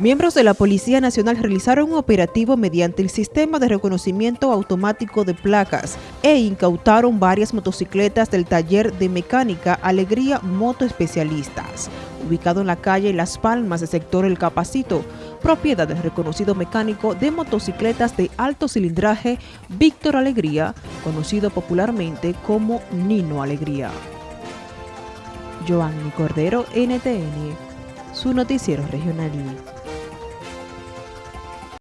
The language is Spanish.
Miembros de la Policía Nacional realizaron un operativo mediante el sistema de reconocimiento automático de placas e incautaron varias motocicletas del taller de mecánica Alegría Moto Especialistas, ubicado en la calle Las Palmas, del sector El Capacito, propiedad del reconocido mecánico de motocicletas de alto cilindraje Víctor Alegría, conocido popularmente como Nino Alegría. Joanny Cordero, NTN, su noticiero regional.